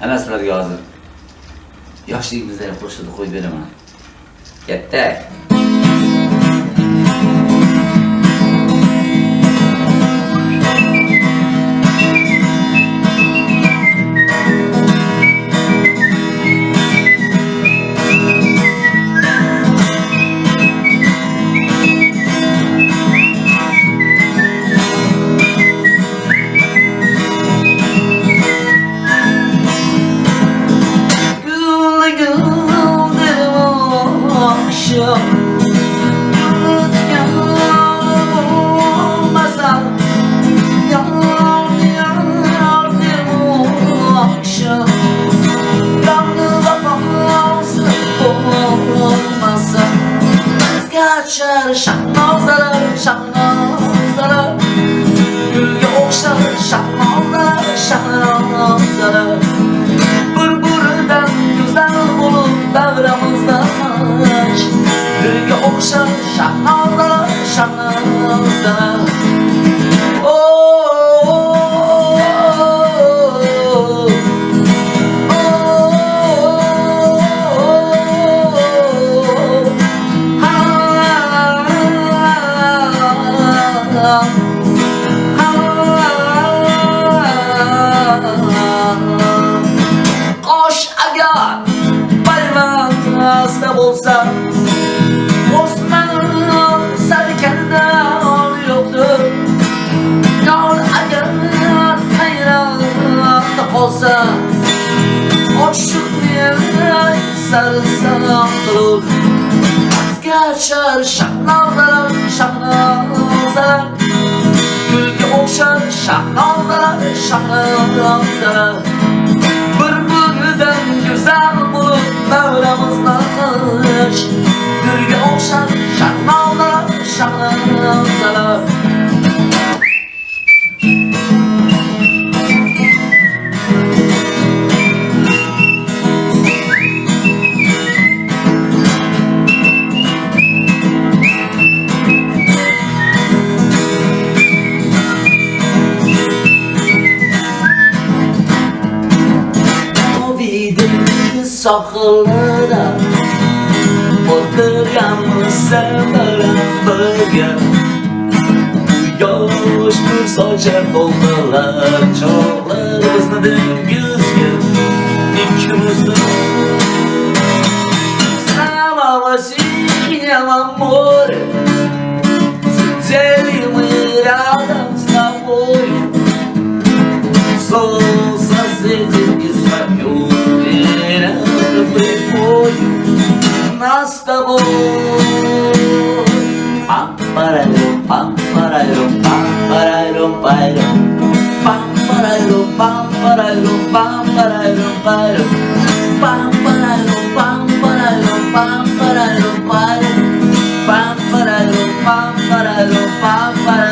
Ana sizlarga hozir yoshligimizda qo'shib qo'yib beraman. Katta. Kaçar şahnazalar şahnazalar Gülge okşar şahnazalar şahnazalar Burburdan güzel olup davramızda Gülge okşar şahnazalar şahnazalar bayramda bo'lsa Osmon sarkarda yo'qdir. Yor agar hayronda qolsa Oshiqni sarson qilur. Gachar shahnozalar shahnozalar Gulga o'xshar shahnozalar shahnozalar qish Gulga o'xshar shahnozalar shahnozalar Mavi deniz sahilida O'tirganmiz sevgilim birga Yosh nur sochar bo'ldilar pam para pam para pam para pam para pam para pam para pam para pam para pam para pam para pam para pam para